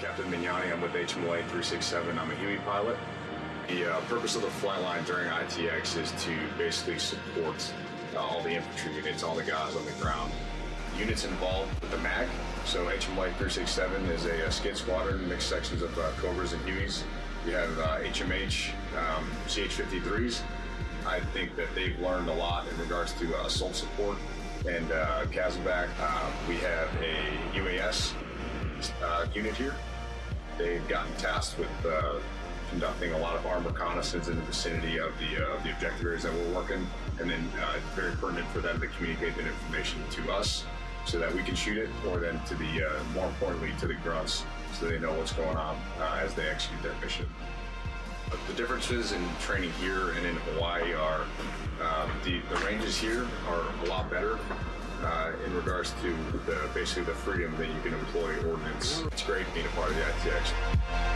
Captain Mignani. I'm with HMLA 367. I'm a Huey pilot. The uh, purpose of the flight line during ITX is to basically support uh, all the infantry units, all the guys on the ground. Units involved with the MAC, So HMLA 367 is a, a skid squadron, mixed sections of uh, Cobras and Hueys. We have uh, HMH, um, CH-53s. I think that they've learned a lot in regards to uh, assault support and uh. Uh, we have a UAS uh, unit here. They've gotten tasked with uh, conducting a lot of armed reconnaissance in the vicinity of the uh, the objective areas that we're working, and then uh, it's very pertinent for them to communicate that information to us so that we can shoot it, or then to the uh, more importantly to the grunts so they know what's going on uh, as they execute their mission. The differences in training here and in Hawaii are um, the, the ranges here are a lot better uh, in regards to the, basically the freedom that you can employ ordnance. Great being a part of the ITX.